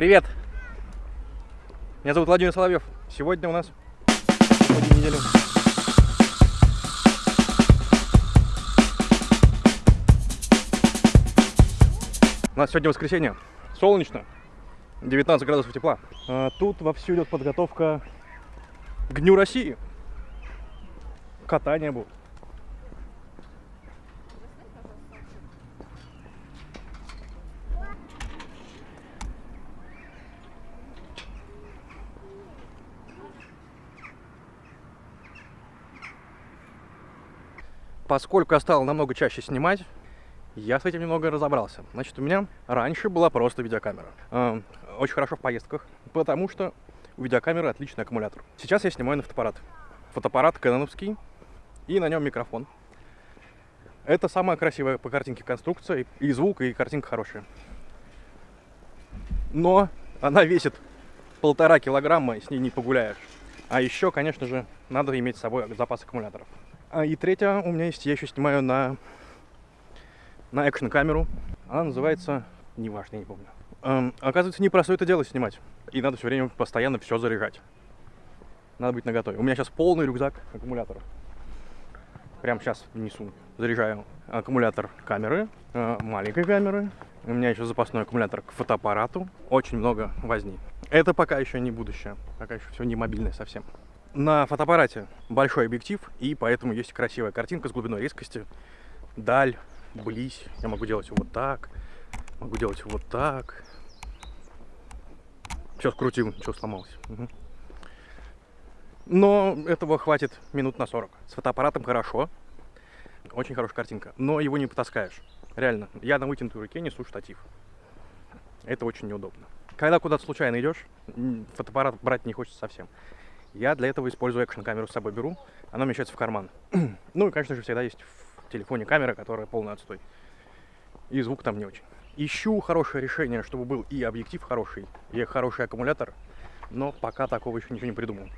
Привет! Меня зовут Владимир Соловьев. Сегодня у нас один неделю. У нас сегодня воскресенье. Солнечно. 19 градусов тепла. А тут вовсю идет подготовка к Дню России. Катание будет. Поскольку я стал намного чаще снимать, я с этим немного разобрался. Значит, у меня раньше была просто видеокамера. Э, очень хорошо в поездках, потому что у видеокамеры отличный аккумулятор. Сейчас я снимаю на фотоаппарат. Фотоаппарат кэноновский, и на нем микрофон. Это самая красивая по картинке конструкция, и звук, и картинка хорошая. Но она весит полтора килограмма, и с ней не погуляешь. А еще, конечно же, надо иметь с собой запас аккумуляторов. А, и третья у меня есть, я еще снимаю на, на экшн-камеру. Она называется, неважно, я не помню. Эм, оказывается, непросто это дело снимать. И надо все время постоянно все заряжать. Надо быть наготове. У меня сейчас полный рюкзак аккумуляторов. Прямо сейчас несу. Заряжаю аккумулятор камеры, э, маленькой камеры. У меня еще запасной аккумулятор к фотоаппарату. Очень много возни. Это пока еще не будущее. Пока еще все не мобильное совсем. На фотоаппарате большой объектив, и поэтому есть красивая картинка с глубиной резкости. Даль, близь. Я могу делать вот так, могу делать вот так. Все скрутил, ничего сломалось. Угу. Но этого хватит минут на 40. С фотоаппаратом хорошо. Очень хорошая картинка. Но его не потаскаешь. Реально. Я на вытянутой руке несу штатив. Это очень неудобно. Когда куда-то случайно идешь, фотоаппарат брать не хочется совсем. Я для этого использую экшн-камеру с собой беру, она умещается в карман. ну и, конечно же, всегда есть в телефоне камера, которая полный отстой. И звук там не очень. Ищу хорошее решение, чтобы был и объектив хороший, и хороший аккумулятор, но пока такого еще ничего не придумал.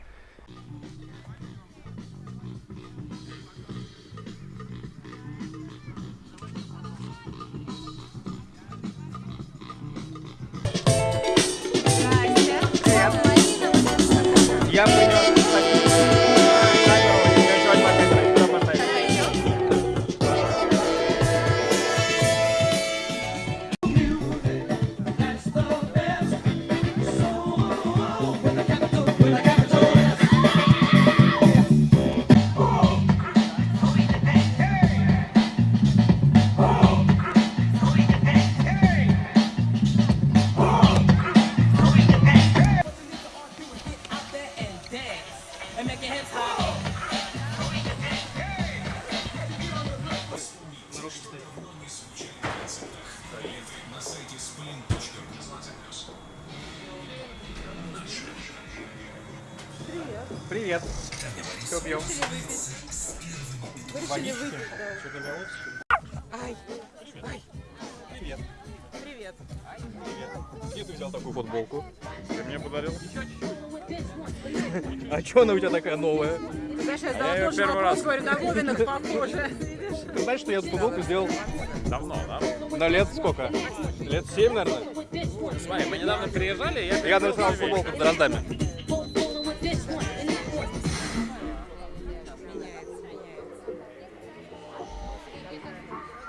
Привет. Что пьем? Выпить, да. Что-то для Ай, ай. Привет. Привет. Привет. Где ты взял такую футболку? Ты мне подарил? А чё она у тебя такая новая? Ты знаешь, я я задала её тоже первый вопрос, раз. говорю, на Вовинах похоже. Ты знаешь, что я эту футболку сделал Давно, да? на лет сколько? Лет 7, наверное? Смотри, мы недавно приезжали, и я Я нарисовал футболку с дроздами.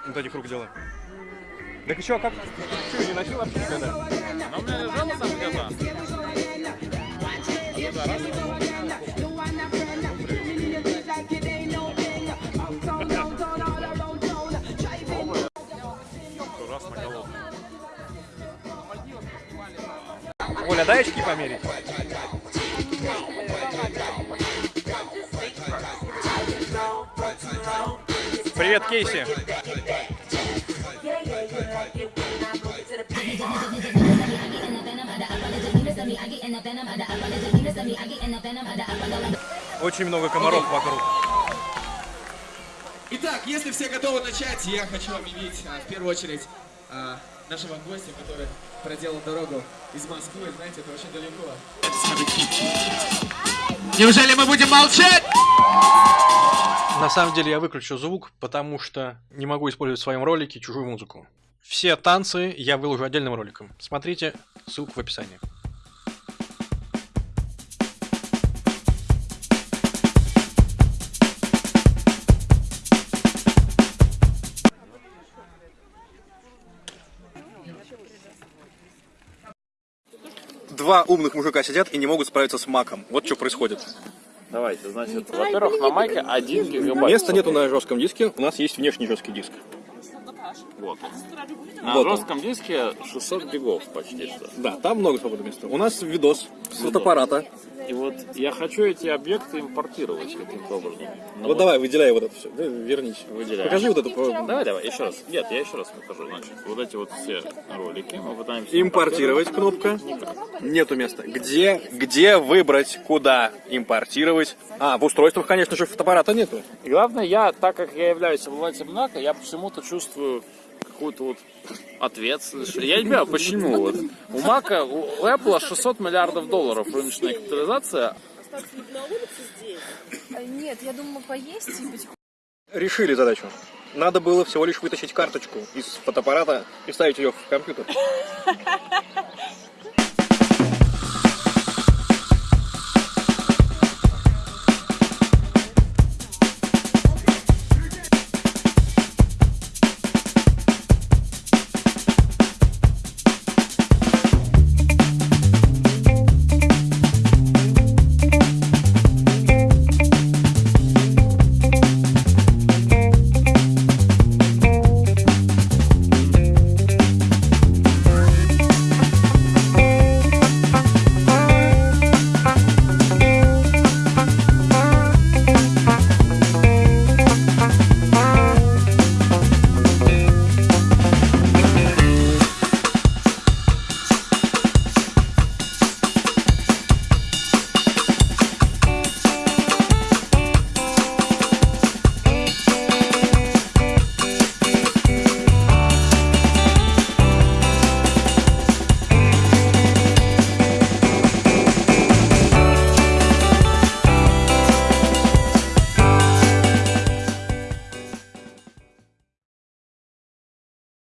Вот этих рук делаем. Так еще как? Что, не носил вообще никогда? Она у меня лежала там Оля, дай очки померить. Привет, Кейси. Очень много комаров вокруг. Итак, если все готовы начать, я хочу объявить а, в первую очередь а, нашего гостя, который проделал дорогу из Москвы. Знаете, это очень далеко. Неужели мы будем молчать? На самом деле я выключу звук, потому что не могу использовать в своем ролике чужую музыку. Все танцы я выложу отдельным роликом. Смотрите, ссылка в описании. Два умных мужика сидят и не могут справиться с маком. Вот что происходит. Давайте, значит, во-первых, на майке 1 гигабайт. Места нету на жестком диске, у нас есть внешний жесткий диск. Вот. На Вот он. жестком диске 600 гигов почти что. Да, там много свободного места. У нас видос с фотоаппарата. И вот я хочу эти объекты импортировать каким-то образом. Ну Вот давай, выделяй вот это все. Вернись. Выделяем. Покажи вот это. по- Давай, давай, еще раз. Нет, я еще раз покажу. Значит, вот эти вот все ролики мы пытаемся Импортировать кнопка. Нету места. Где, где выбрать, куда импортировать? А, в устройствах, конечно же, фотоаппарата нету. И главное, я, так как я являюсь обладателем Мака, я почему-то чувствую какую-то вот ответственность. Я не понимаю, почему. Вот. У Мака, у Apple 600 миллиардов долларов рыночная капитализация, Нет, я думаю поесть и потихоньку. Решили задачу. Надо было всего лишь вытащить карточку из фотоаппарата и вставить ее в компьютер.